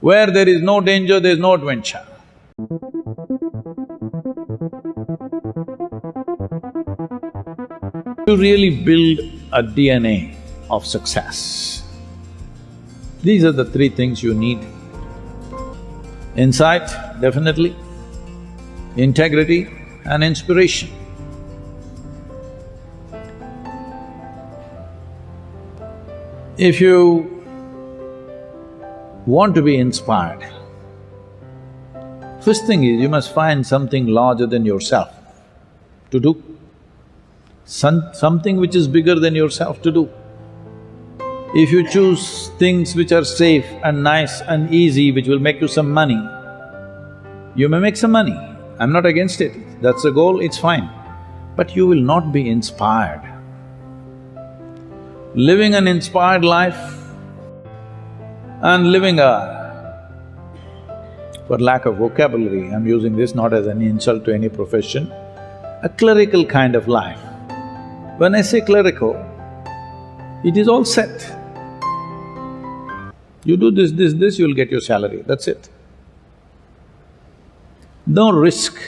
Where there is no danger, there is no adventure. To really build a DNA of success, these are the three things you need. Insight, definitely, integrity and inspiration. If you want to be inspired, first thing is you must find something larger than yourself to do, Some, something which is bigger than yourself to do. If you choose things which are safe and nice and easy, which will make you some money, you may make some money, I'm not against it, that's the goal, it's fine. But you will not be inspired. Living an inspired life and living a, for lack of vocabulary, I'm using this not as any insult to any profession, a clerical kind of life. When I say clerical, it is all set. You do this, this, this, you'll get your salary, that's it. No risk.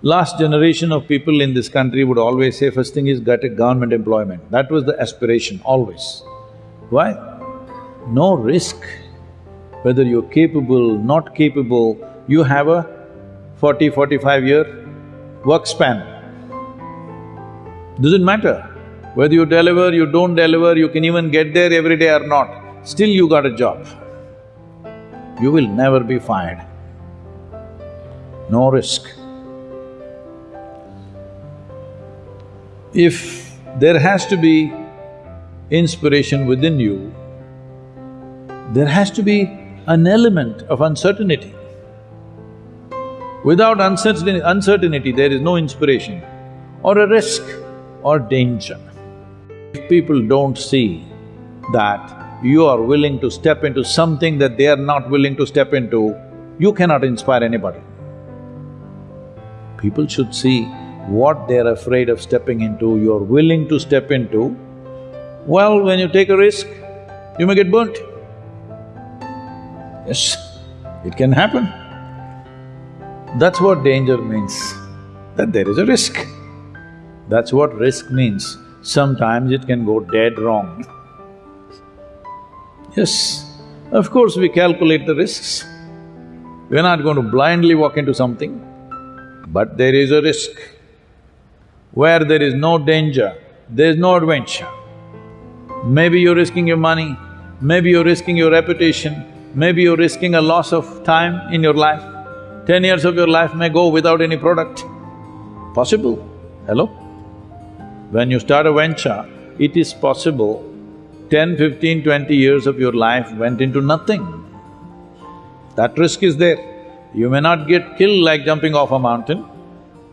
Last generation of people in this country would always say, first thing is get a government employment. That was the aspiration, always. Why? No risk. Whether you're capable, not capable, you have a 40, 45 year work span. Doesn't matter. Whether you deliver, you don't deliver, you can even get there every day or not, still you got a job. You will never be fired. No risk. If there has to be inspiration within you, there has to be an element of uncertainty. Without uncertainty, uncertainty there is no inspiration or a risk or danger. If people don't see that you are willing to step into something that they are not willing to step into, you cannot inspire anybody. People should see what they're afraid of stepping into, you're willing to step into. Well, when you take a risk, you may get burnt. Yes, it can happen. That's what danger means, that there is a risk. That's what risk means. Sometimes it can go dead wrong. Yes, of course we calculate the risks. We're not going to blindly walk into something, but there is a risk. Where there is no danger, there is no adventure. Maybe you're risking your money, maybe you're risking your reputation, maybe you're risking a loss of time in your life. Ten years of your life may go without any product. Possible, hello? When you start a venture, it is possible 10, 15, 20 years of your life went into nothing. That risk is there. You may not get killed like jumping off a mountain,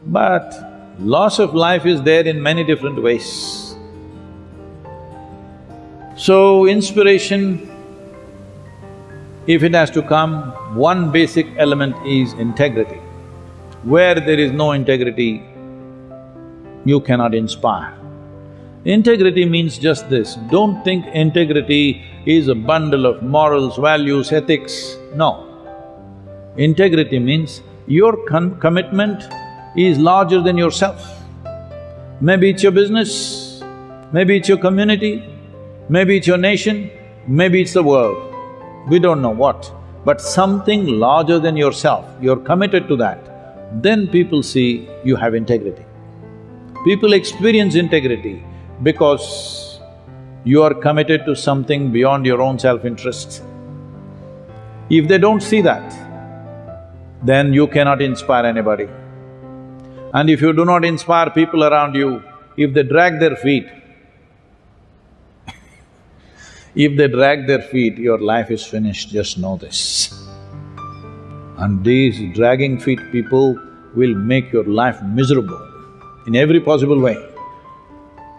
but Loss of life is there in many different ways. So, inspiration, if it has to come, one basic element is integrity. Where there is no integrity, you cannot inspire. Integrity means just this, don't think integrity is a bundle of morals, values, ethics, no. Integrity means your commitment is larger than yourself. Maybe it's your business, maybe it's your community, maybe it's your nation, maybe it's the world. We don't know what, but something larger than yourself, you're committed to that, then people see you have integrity. People experience integrity because you are committed to something beyond your own self-interest. If they don't see that, then you cannot inspire anybody. And if you do not inspire people around you, if they drag their feet, if they drag their feet, your life is finished, just know this. And these dragging feet people will make your life miserable in every possible way.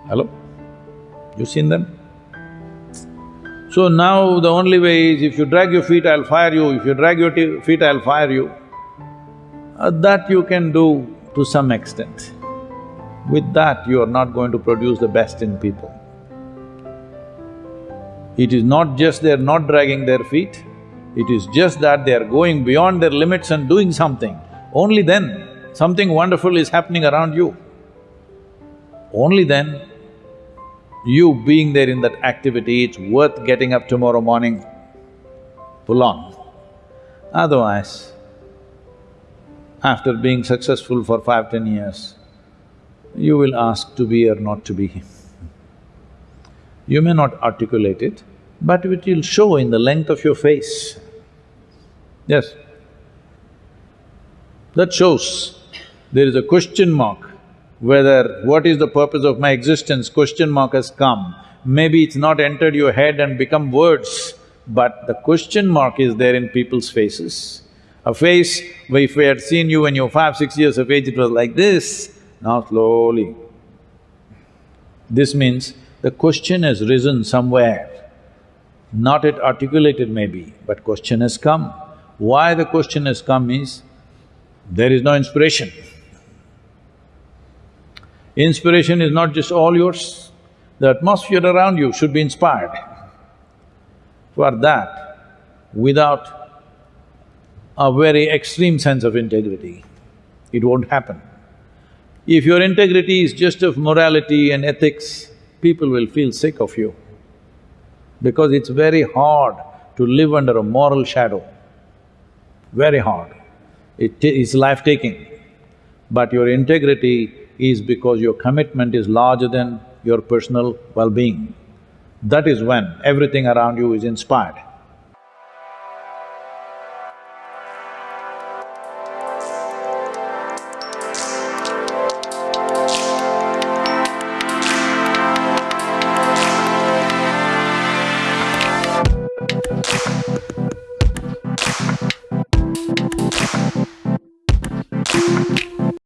Hello? You seen them? So now the only way is if you drag your feet, I'll fire you, if you drag your feet, I'll fire you. Uh, that you can do to some extent. With that, you are not going to produce the best in people. It is not just they're not dragging their feet, It is just that they are going beyond their limits and doing something. Only then, something wonderful is happening around you. Only then, you being there in that activity, it's worth getting up tomorrow morning, pull on. Otherwise, after being successful for five, ten years, you will ask to be or not to be. You may not articulate it, but it will show in the length of your face. Yes. That shows there is a question mark whether what is the purpose of my existence, question mark has come. Maybe it's not entered your head and become words, but the question mark is there in people's faces. A face, if we had seen you when you were five, six years of age, it was like this, now slowly. This means the question has risen somewhere, not yet articulated maybe, but question has come. Why the question has come is, there is no inspiration. Inspiration is not just all yours, the atmosphere around you should be inspired. For that, without a very extreme sense of integrity, it won't happen. If your integrity is just of morality and ethics, people will feel sick of you because it's very hard to live under a moral shadow, very hard. It is life-taking. But your integrity is because your commitment is larger than your personal well-being. That is when everything around you is inspired.